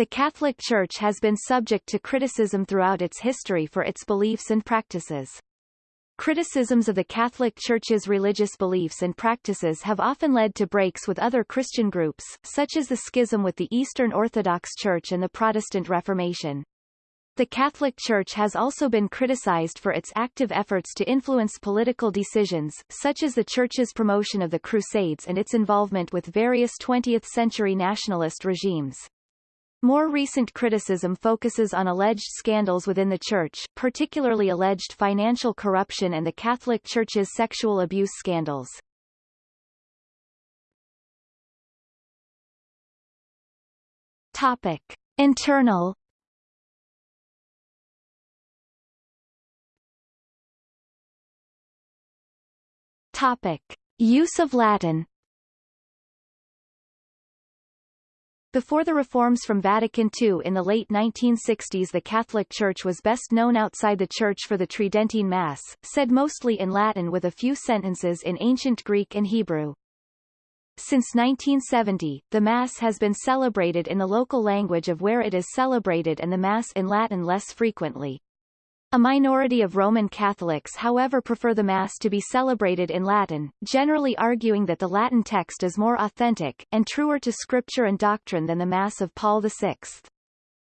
The Catholic Church has been subject to criticism throughout its history for its beliefs and practices. Criticisms of the Catholic Church's religious beliefs and practices have often led to breaks with other Christian groups, such as the schism with the Eastern Orthodox Church and the Protestant Reformation. The Catholic Church has also been criticized for its active efforts to influence political decisions, such as the Church's promotion of the Crusades and its involvement with various 20th-century nationalist regimes. More recent criticism focuses on alleged scandals within the Church, particularly alleged financial corruption and the Catholic Church's sexual abuse scandals. Topic. Internal Topic. Use of Latin Before the reforms from Vatican II in the late 1960s the Catholic Church was best known outside the Church for the Tridentine Mass, said mostly in Latin with a few sentences in ancient Greek and Hebrew. Since 1970, the Mass has been celebrated in the local language of where it is celebrated and the Mass in Latin less frequently. A minority of Roman Catholics however prefer the Mass to be celebrated in Latin, generally arguing that the Latin text is more authentic, and truer to scripture and doctrine than the Mass of Paul VI.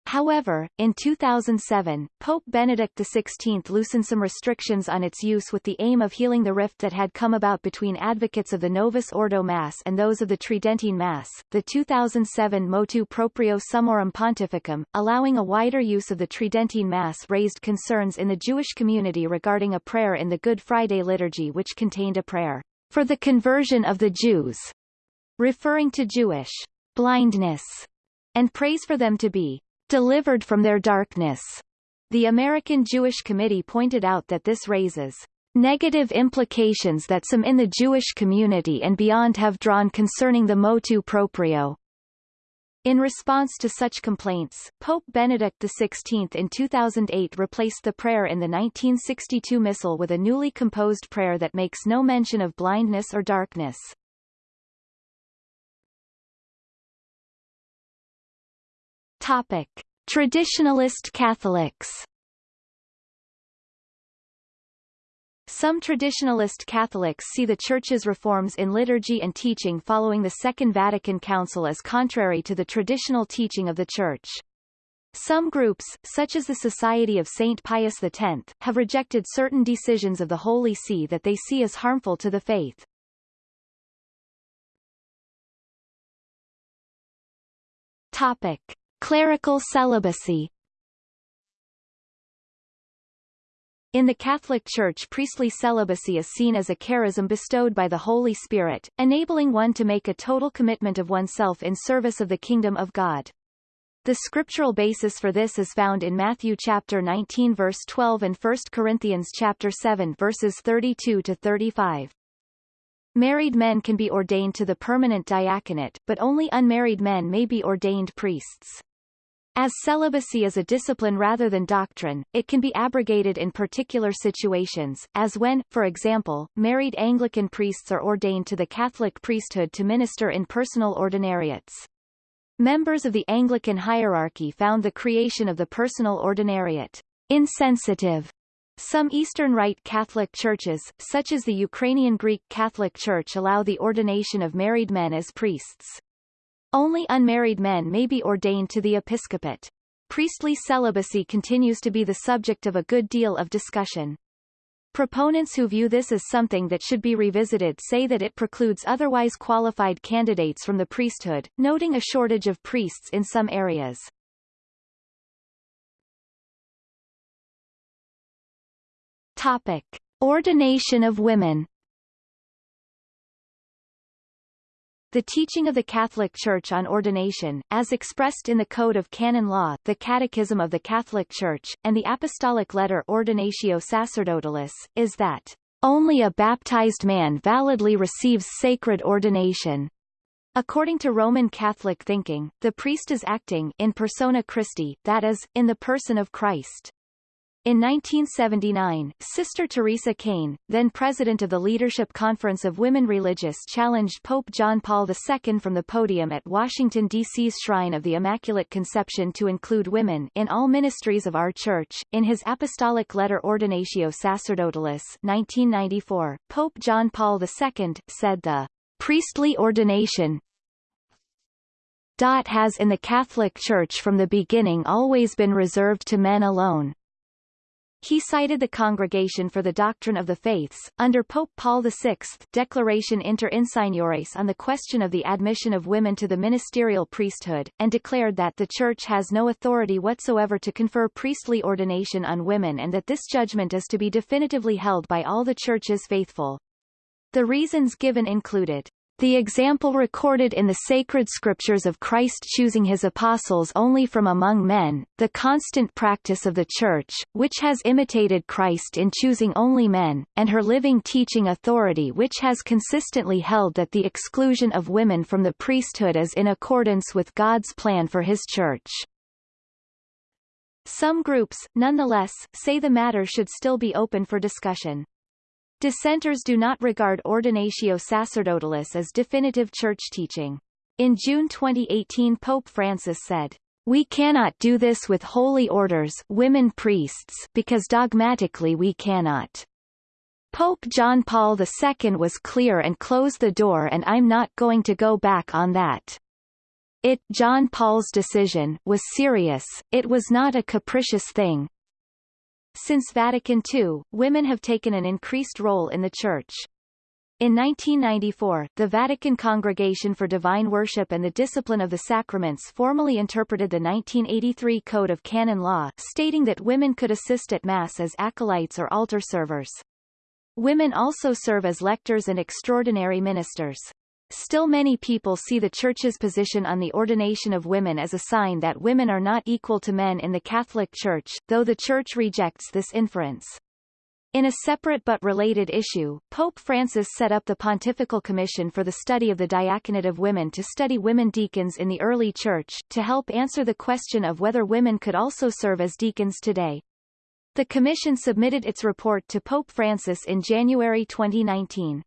However, in 2007, Pope Benedict XVI loosened some restrictions on its use with the aim of healing the rift that had come about between advocates of the Novus Ordo Mass and those of the Tridentine Mass. The 2007 Motu Proprio Summorum Pontificum, allowing a wider use of the Tridentine Mass raised concerns in the Jewish community regarding a prayer in the Good Friday liturgy which contained a prayer for the conversion of the Jews, referring to Jewish blindness, and praise for them to be delivered from their darkness. The American Jewish Committee pointed out that this raises negative implications that some in the Jewish community and beyond have drawn concerning the motu proprio. In response to such complaints, Pope Benedict XVI in 2008 replaced the prayer in the 1962 Missal with a newly composed prayer that makes no mention of blindness or darkness. Topic. Traditionalist Catholics Some traditionalist Catholics see the Church's reforms in liturgy and teaching following the Second Vatican Council as contrary to the traditional teaching of the Church. Some groups, such as the Society of St. Pius X, have rejected certain decisions of the Holy See that they see as harmful to the faith. Topic. Clerical celibacy In the Catholic Church priestly celibacy is seen as a charism bestowed by the Holy Spirit, enabling one to make a total commitment of oneself in service of the kingdom of God. The scriptural basis for this is found in Matthew chapter 19 verse 12 and 1 Corinthians chapter 7 verses 32 to 35. Married men can be ordained to the permanent diaconate, but only unmarried men may be ordained priests. As celibacy is a discipline rather than doctrine, it can be abrogated in particular situations, as when, for example, married Anglican priests are ordained to the Catholic priesthood to minister in personal ordinariates. Members of the Anglican hierarchy found the creation of the personal ordinariate insensitive. Some Eastern Rite Catholic churches, such as the Ukrainian Greek Catholic Church allow the ordination of married men as priests. Only unmarried men may be ordained to the episcopate. Priestly celibacy continues to be the subject of a good deal of discussion. Proponents who view this as something that should be revisited say that it precludes otherwise qualified candidates from the priesthood, noting a shortage of priests in some areas. Topic. Ordination of women The teaching of the Catholic Church on ordination, as expressed in the Code of Canon Law, the Catechism of the Catholic Church, and the Apostolic Letter Ordinatio Sacerdotalis, is that only a baptized man validly receives sacred ordination. According to Roman Catholic thinking, the priest is acting in persona Christi, that is, in the person of Christ. In 1979, Sister Teresa Kane, then president of the Leadership Conference of Women Religious challenged Pope John Paul II from the podium at Washington, D.C.'s Shrine of the Immaculate Conception to include women in all ministries of our Church. In his apostolic letter Ordinatio Sacerdotalis 1994, Pope John Paul II, said the priestly ordination dot has in the Catholic Church from the beginning always been reserved to men alone, he cited the Congregation for the Doctrine of the Faiths, under Pope Paul VI Declaration Inter Insigniores on the question of the admission of women to the ministerial priesthood, and declared that the Church has no authority whatsoever to confer priestly ordination on women and that this judgment is to be definitively held by all the Church's faithful. The reasons given included the example recorded in the sacred scriptures of Christ choosing his apostles only from among men, the constant practice of the Church, which has imitated Christ in choosing only men, and her living teaching authority which has consistently held that the exclusion of women from the priesthood is in accordance with God's plan for his Church. Some groups, nonetheless, say the matter should still be open for discussion. Dissenters do not regard Ordinatio Sacerdotalis as definitive church teaching. In June 2018 Pope Francis said, we cannot do this with holy orders women priests because dogmatically we cannot. Pope John Paul II was clear and closed the door and I'm not going to go back on that. It John Paul's decision was serious, it was not a capricious thing, since Vatican II, women have taken an increased role in the Church. In 1994, the Vatican Congregation for Divine Worship and the Discipline of the Sacraments formally interpreted the 1983 Code of Canon Law, stating that women could assist at Mass as acolytes or altar servers. Women also serve as lectors and extraordinary ministers. Still many people see the Church's position on the ordination of women as a sign that women are not equal to men in the Catholic Church, though the Church rejects this inference. In a separate but related issue, Pope Francis set up the Pontifical Commission for the Study of the Diaconate of Women to study women deacons in the early Church, to help answer the question of whether women could also serve as deacons today. The commission submitted its report to Pope Francis in January 2019.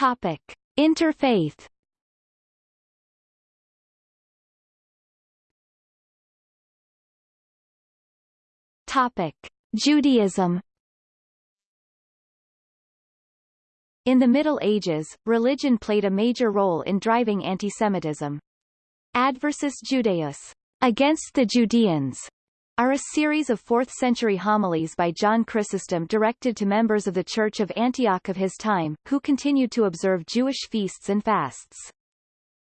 Topic: Interfaith. Topic: Judaism. In the Middle Ages, religion played a major role in driving antisemitism. Adversus Judaeos, against the Judeans, are a series of 4th-century homilies by John Chrysostom directed to members of the Church of Antioch of his time, who continued to observe Jewish feasts and fasts.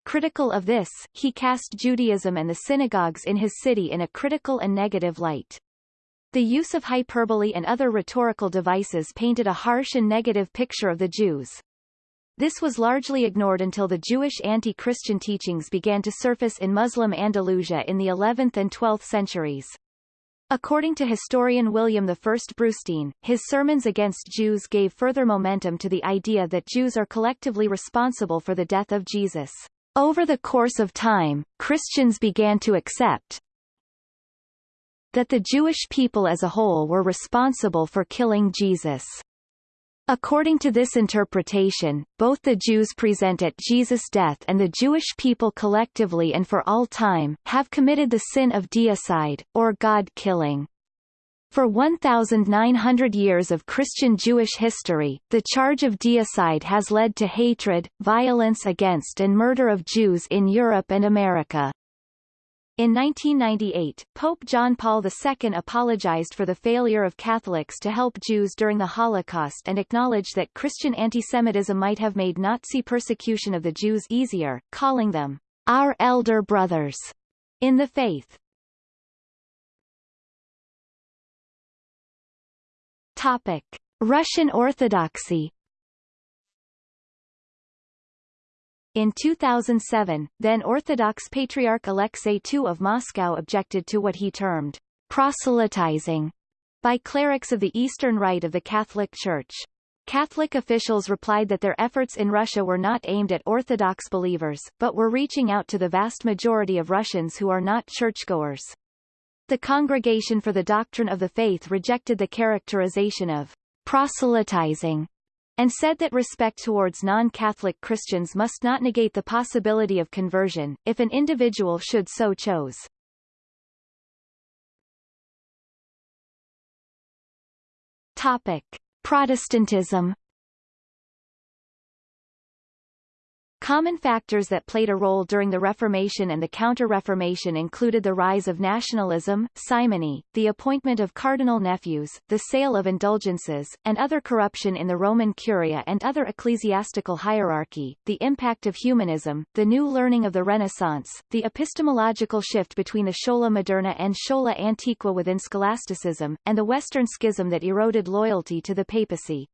Critical of this, he cast Judaism and the synagogues in his city in a critical and negative light. The use of hyperbole and other rhetorical devices painted a harsh and negative picture of the Jews. This was largely ignored until the Jewish anti-Christian teachings began to surface in Muslim Andalusia in the 11th and 12th centuries. According to historian William I Brustein, his sermons against Jews gave further momentum to the idea that Jews are collectively responsible for the death of Jesus. Over the course of time, Christians began to accept that the Jewish people as a whole were responsible for killing Jesus. According to this interpretation, both the Jews present at Jesus' death and the Jewish people collectively and for all time, have committed the sin of deicide, or God-killing. For 1,900 years of Christian Jewish history, the charge of deicide has led to hatred, violence against and murder of Jews in Europe and America. In 1998, Pope John Paul II apologized for the failure of Catholics to help Jews during the Holocaust and acknowledged that Christian antisemitism might have made Nazi persecution of the Jews easier, calling them our elder brothers in the faith. Topic: Russian Orthodoxy In 2007, then Orthodox Patriarch Alexei II of Moscow objected to what he termed proselytizing by clerics of the Eastern Rite of the Catholic Church. Catholic officials replied that their efforts in Russia were not aimed at Orthodox believers, but were reaching out to the vast majority of Russians who are not churchgoers. The Congregation for the Doctrine of the Faith rejected the characterization of proselytizing and said that respect towards non-Catholic Christians must not negate the possibility of conversion, if an individual should so chose. Topic. Protestantism Common factors that played a role during the Reformation and the Counter-Reformation included the rise of nationalism, simony, the appointment of cardinal nephews, the sale of indulgences, and other corruption in the Roman Curia and other ecclesiastical hierarchy, the impact of humanism, the new learning of the Renaissance, the epistemological shift between the Schola Moderna and Schola Antiqua within scholasticism, and the Western schism that eroded loyalty to the papacy.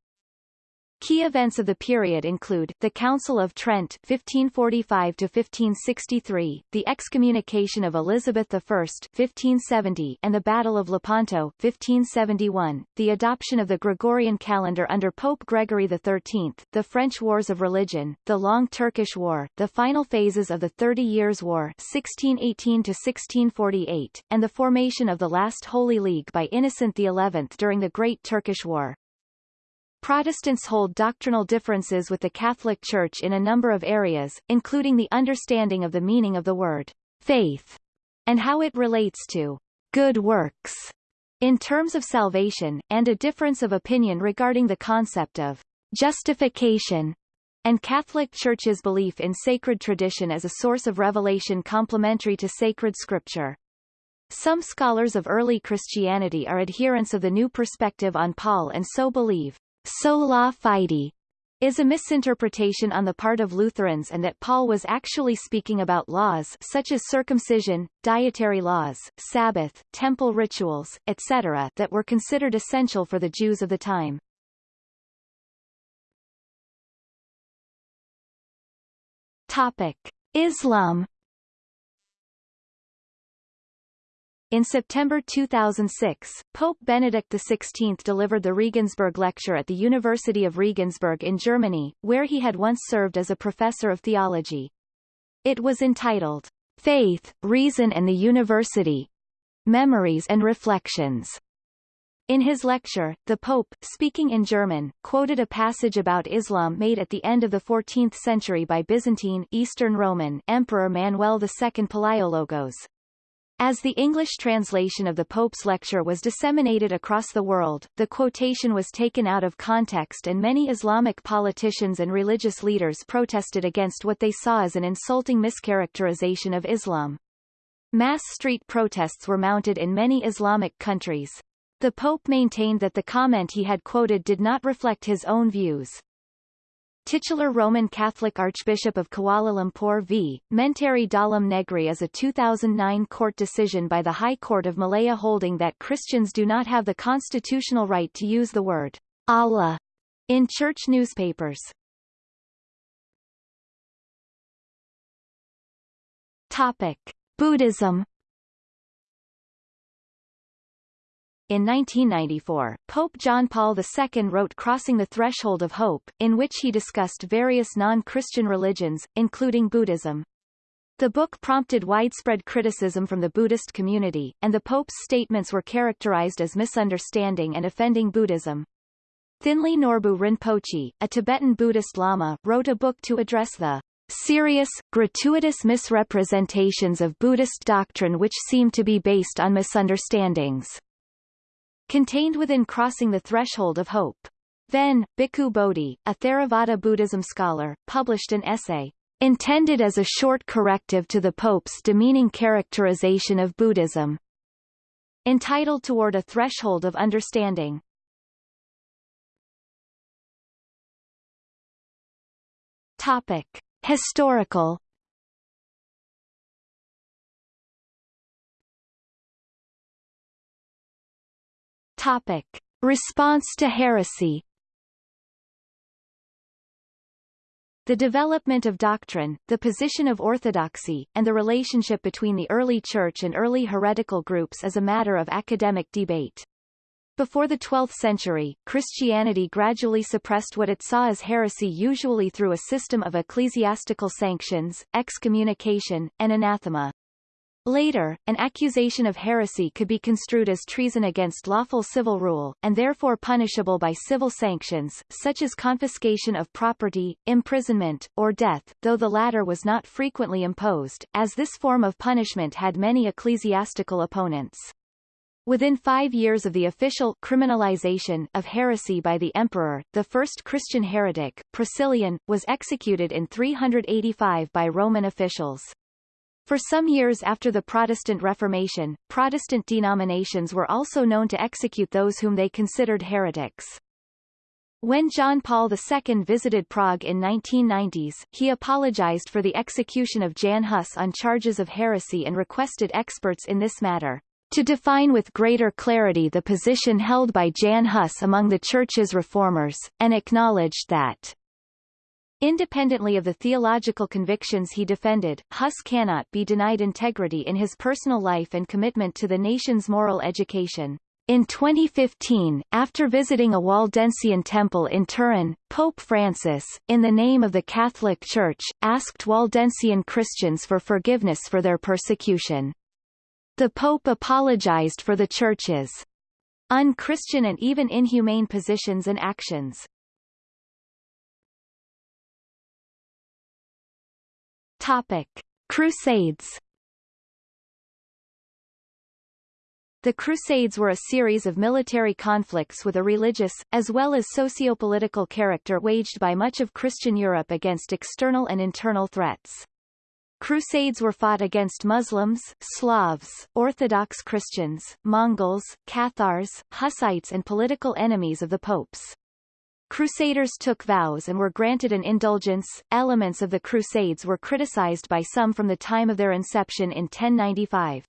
Key events of the period include, the Council of Trent 1545-1563, the excommunication of Elizabeth I 1570, and the Battle of Lepanto 1571, the adoption of the Gregorian calendar under Pope Gregory XIII, the French Wars of Religion, the Long Turkish War, the final phases of the Thirty Years' War 1618-1648, and the formation of the last Holy League by Innocent XI during the Great Turkish War. Protestants hold doctrinal differences with the Catholic Church in a number of areas, including the understanding of the meaning of the word faith and how it relates to good works in terms of salvation, and a difference of opinion regarding the concept of justification and Catholic Church's belief in sacred tradition as a source of revelation complementary to sacred scripture. Some scholars of early Christianity are adherents of the new perspective on Paul and so believe sola fide is a misinterpretation on the part of Lutherans and that Paul was actually speaking about laws such as circumcision, dietary laws, Sabbath, temple rituals, etc. that were considered essential for the Jews of the time. Topic. Islam In September 2006, Pope Benedict XVI delivered the Regensburg Lecture at the University of Regensburg in Germany, where he had once served as a professor of theology. It was entitled, Faith, Reason and the University Memories and Reflections. In his lecture, the Pope, speaking in German, quoted a passage about Islam made at the end of the 14th century by Byzantine Eastern Roman Emperor Manuel II Palaiologos. As the English translation of the Pope's lecture was disseminated across the world, the quotation was taken out of context and many Islamic politicians and religious leaders protested against what they saw as an insulting mischaracterization of Islam. Mass street protests were mounted in many Islamic countries. The Pope maintained that the comment he had quoted did not reflect his own views. Titular Roman Catholic Archbishop of Kuala Lumpur v. Menteri Dalam Negeri is a 2009 court decision by the High Court of Malaya holding that Christians do not have the constitutional right to use the word Allah in church newspapers. Topic. Buddhism In 1994, Pope John Paul II wrote Crossing the Threshold of Hope, in which he discussed various non-Christian religions, including Buddhism. The book prompted widespread criticism from the Buddhist community, and the Pope's statements were characterized as misunderstanding and offending Buddhism. Thinley Norbu Rinpoche, a Tibetan Buddhist Lama, wrote a book to address the serious, gratuitous misrepresentations of Buddhist doctrine which seem to be based on misunderstandings. Contained within Crossing the Threshold of Hope. Then, Bhikkhu Bodhi, a Theravada Buddhism scholar, published an essay, intended as a short corrective to the Pope's demeaning characterization of Buddhism, entitled Toward a Threshold of Understanding. Topic. Historical Topic. Response to heresy The development of doctrine, the position of orthodoxy, and the relationship between the early church and early heretical groups is a matter of academic debate. Before the 12th century, Christianity gradually suppressed what it saw as heresy usually through a system of ecclesiastical sanctions, excommunication, and anathema. Later, an accusation of heresy could be construed as treason against lawful civil rule, and therefore punishable by civil sanctions, such as confiscation of property, imprisonment, or death, though the latter was not frequently imposed, as this form of punishment had many ecclesiastical opponents. Within five years of the official criminalization of heresy by the emperor, the first Christian heretic, Priscillian, was executed in 385 by Roman officials. For some years after the Protestant Reformation, Protestant denominations were also known to execute those whom they considered heretics. When John Paul II visited Prague in 1990s, he apologized for the execution of Jan Hus on charges of heresy and requested experts in this matter to define with greater clarity the position held by Jan Hus among the Church's reformers, and acknowledged that Independently of the theological convictions he defended, Hus cannot be denied integrity in his personal life and commitment to the nation's moral education. In 2015, after visiting a Waldensian temple in Turin, Pope Francis, in the name of the Catholic Church, asked Waldensian Christians for forgiveness for their persecution. The Pope apologized for the Church's unchristian and even inhumane positions and actions. Topic. Crusades The Crusades were a series of military conflicts with a religious, as well as socio-political character waged by much of Christian Europe against external and internal threats. Crusades were fought against Muslims, Slavs, Orthodox Christians, Mongols, Cathars, Hussites and political enemies of the popes. Crusaders took vows and were granted an indulgence. Elements of the Crusades were criticized by some from the time of their inception in 1095.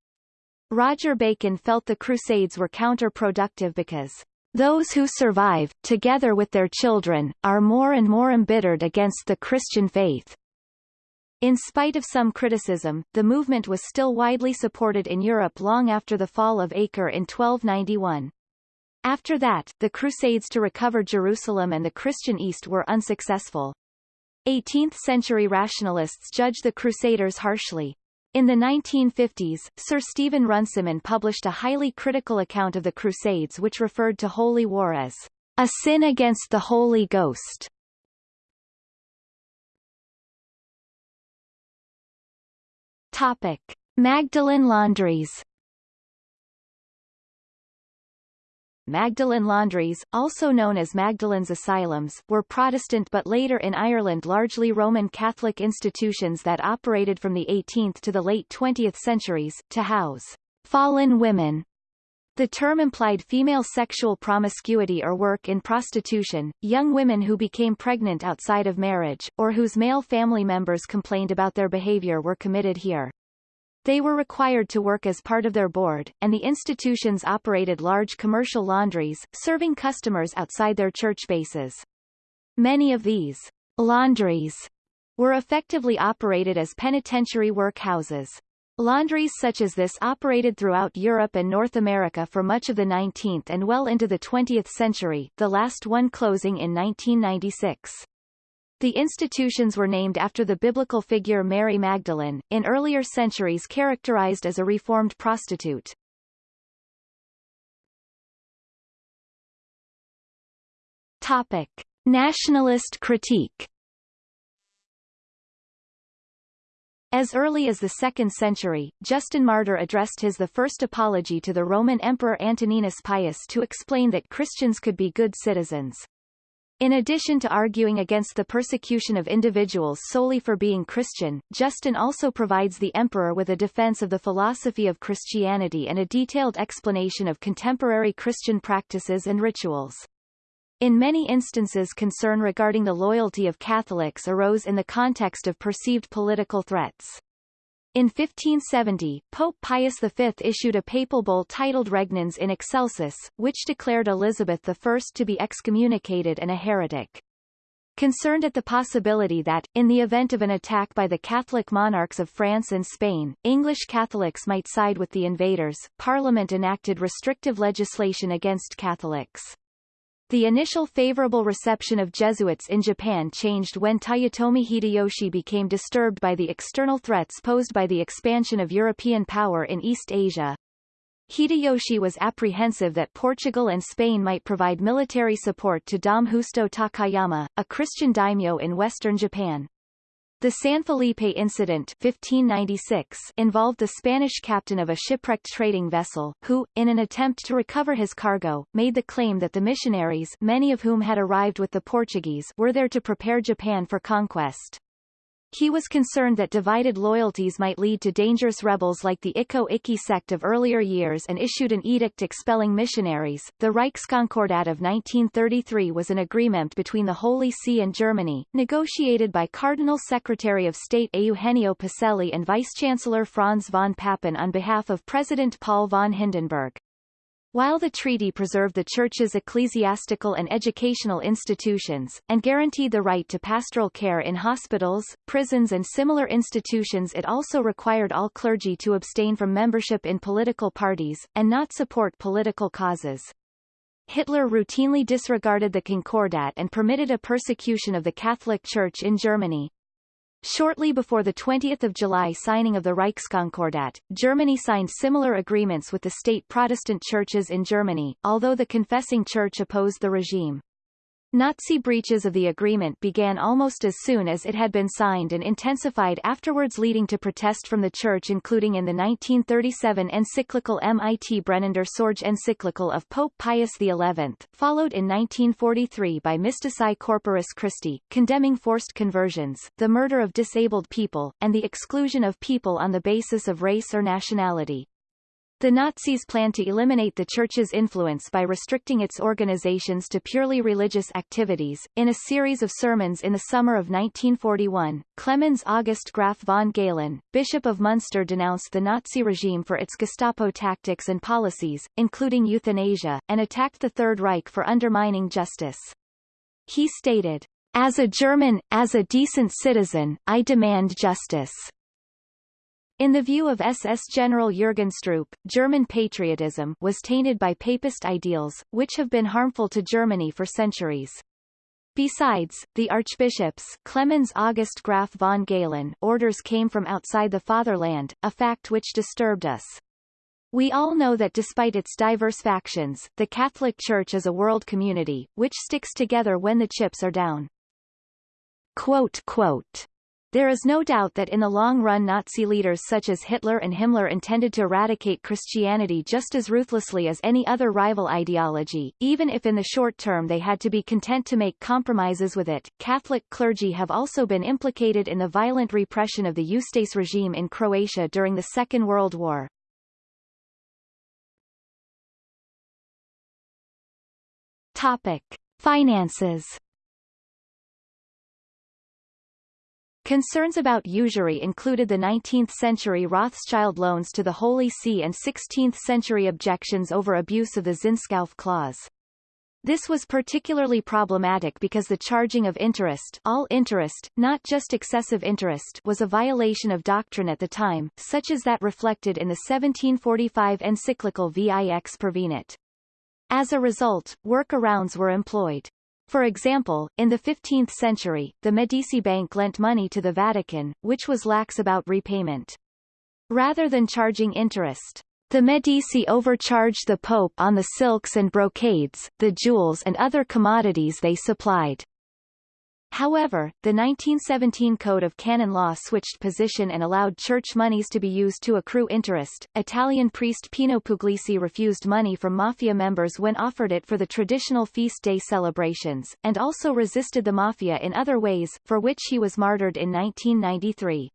Roger Bacon felt the Crusades were counterproductive because those who survive, together with their children, are more and more embittered against the Christian faith. In spite of some criticism, the movement was still widely supported in Europe long after the fall of Acre in 1291. After that, the Crusades to recover Jerusalem and the Christian East were unsuccessful. 18th-century rationalists judged the Crusaders harshly. In the 1950s, Sir Stephen Runciman published a highly critical account of the Crusades which referred to holy war as a sin against the Holy Ghost. Topic. Magdalen laundries Magdalen laundries, also known as Magdalene's asylums, were Protestant but later in Ireland largely Roman Catholic institutions that operated from the 18th to the late 20th centuries, to house fallen women. The term implied female sexual promiscuity or work in prostitution, young women who became pregnant outside of marriage, or whose male family members complained about their behavior were committed here. They were required to work as part of their board, and the institutions operated large commercial laundries, serving customers outside their church bases. Many of these laundries were effectively operated as penitentiary workhouses. Laundries such as this operated throughout Europe and North America for much of the 19th and well into the 20th century, the last one closing in 1996. The institutions were named after the biblical figure Mary Magdalene, in earlier centuries characterized as a reformed prostitute. Topic. Nationalist critique As early as the 2nd century, Justin Martyr addressed his the first apology to the Roman Emperor Antoninus Pius to explain that Christians could be good citizens. In addition to arguing against the persecution of individuals solely for being Christian, Justin also provides the emperor with a defense of the philosophy of Christianity and a detailed explanation of contemporary Christian practices and rituals. In many instances concern regarding the loyalty of Catholics arose in the context of perceived political threats. In 1570, Pope Pius V issued a papal bull titled Regnans in Excelsis, which declared Elizabeth I to be excommunicated and a heretic. Concerned at the possibility that, in the event of an attack by the Catholic monarchs of France and Spain, English Catholics might side with the invaders, Parliament enacted restrictive legislation against Catholics. The initial favorable reception of Jesuits in Japan changed when Toyotomi Hideyoshi became disturbed by the external threats posed by the expansion of European power in East Asia. Hideyoshi was apprehensive that Portugal and Spain might provide military support to Dom Justo Takayama, a Christian daimyo in western Japan. The San Felipe incident 1596 involved the Spanish captain of a shipwrecked trading vessel, who, in an attempt to recover his cargo, made the claim that the missionaries many of whom had arrived with the Portuguese were there to prepare Japan for conquest. He was concerned that divided loyalties might lead to dangerous rebels like the Ikko Ikki sect of earlier years and issued an edict expelling missionaries. The Reichskonkordat of 1933 was an agreement between the Holy See and Germany, negotiated by Cardinal Secretary of State Eugenio Pacelli and Vice-Chancellor Franz von Papen on behalf of President Paul von Hindenburg. While the treaty preserved the Church's ecclesiastical and educational institutions, and guaranteed the right to pastoral care in hospitals, prisons and similar institutions it also required all clergy to abstain from membership in political parties, and not support political causes. Hitler routinely disregarded the Concordat and permitted a persecution of the Catholic Church in Germany. Shortly before the 20th of July signing of the Reichskonkordat, Germany signed similar agreements with the state Protestant churches in Germany, although the confessing church opposed the regime. Nazi breaches of the agreement began almost as soon as it had been signed and intensified afterwards leading to protest from the Church including in the 1937 encyclical Mit brennender Sorge encyclical of Pope Pius XI, followed in 1943 by Mystici Corporis Christi, condemning forced conversions, the murder of disabled people, and the exclusion of people on the basis of race or nationality. The Nazis planned to eliminate the Church's influence by restricting its organizations to purely religious activities. In a series of sermons in the summer of 1941, Clemens August Graf von Galen, Bishop of Munster denounced the Nazi regime for its Gestapo tactics and policies, including euthanasia, and attacked the Third Reich for undermining justice. He stated, As a German, as a decent citizen, I demand justice. In the view of SS General Jürgen Stroop, German patriotism was tainted by papist ideals, which have been harmful to Germany for centuries. Besides, the archbishops Clemens August Graf von Galen orders came from outside the fatherland, a fact which disturbed us. We all know that despite its diverse factions, the Catholic Church is a world community, which sticks together when the chips are down. Quote, quote, there is no doubt that in the long run Nazi leaders such as Hitler and Himmler intended to eradicate Christianity just as ruthlessly as any other rival ideology, even if in the short term they had to be content to make compromises with it. Catholic clergy have also been implicated in the violent repression of the Ustase regime in Croatia during the Second World War. Topic. Finances Concerns about usury included the 19th-century Rothschild loans to the Holy See and 16th-century objections over abuse of the Zinskauf clause. This was particularly problematic because the charging of interest all interest, not just excessive interest was a violation of doctrine at the time, such as that reflected in the 1745 encyclical Vix Pervenit. As a result, workarounds were employed. For example, in the 15th century, the Medici Bank lent money to the Vatican, which was lax about repayment. Rather than charging interest, the Medici overcharged the Pope on the silks and brocades, the jewels and other commodities they supplied. However, the 1917 Code of Canon Law switched position and allowed church monies to be used to accrue interest. Italian priest Pino Puglisi refused money from mafia members when offered it for the traditional feast day celebrations, and also resisted the mafia in other ways, for which he was martyred in 1993.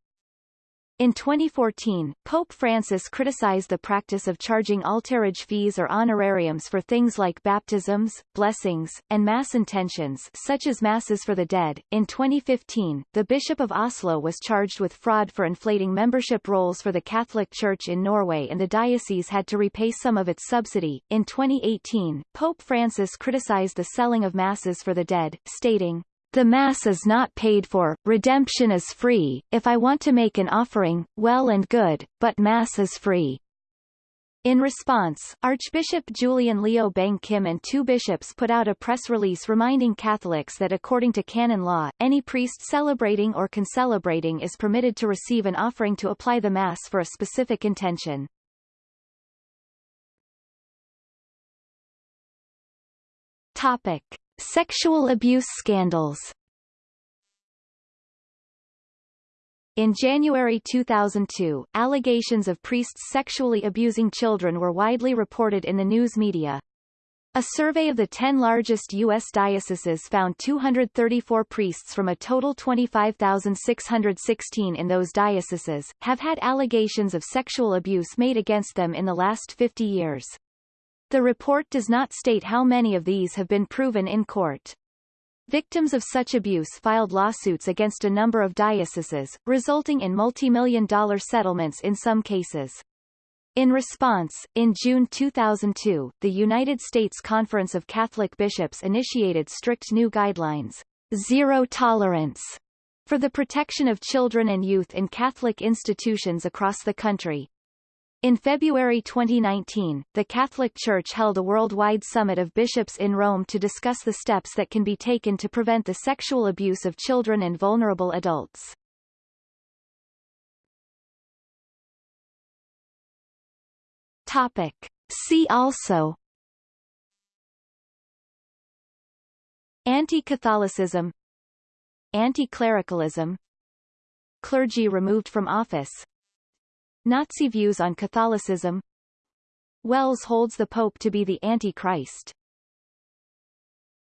In 2014, Pope Francis criticized the practice of charging altarage fees or honorariums for things like baptisms, blessings, and mass intentions such as masses for the dead. In 2015, the Bishop of Oslo was charged with fraud for inflating membership rolls for the Catholic Church in Norway and the diocese had to repay some of its subsidy. In 2018, Pope Francis criticized the selling of masses for the dead, stating, The Mass is not paid for, redemption is free, if I want to make an offering, well and good, but Mass is free. In response, Archbishop Julian Leow Beng Kim and two bishops put out a press release reminding Catholics that according to canon law, any priest celebrating or concelebrating is permitted to receive an offering to apply the Mass for a specific intention. Topic. Sexual abuse scandals In January 2002, allegations of priests sexually abusing children were widely reported in the news media. A survey of the 10 largest U.S. dioceses found 234 priests from a total 25,616 in those dioceses, have had allegations of sexual abuse made against them in the last 50 years. The report does not state how many of these have been proven in court. Victims of such abuse filed lawsuits against a number of dioceses, resulting in multi-million dollar settlements in some cases. In response, in June 2002, the United States Conference of Catholic Bishops initiated strict new guidelines, zero tolerance, for the protection of children and youth in Catholic institutions across the country, in February 2019, the Catholic Church held a worldwide summit of bishops in Rome to discuss the steps that can be taken to prevent the sexual abuse of children and vulnerable adults. Topic. See also Anti-Catholicism Anti-clericalism Clergy removed from office Nazi views on Catholicism. Wells holds the Pope to be the Antichrist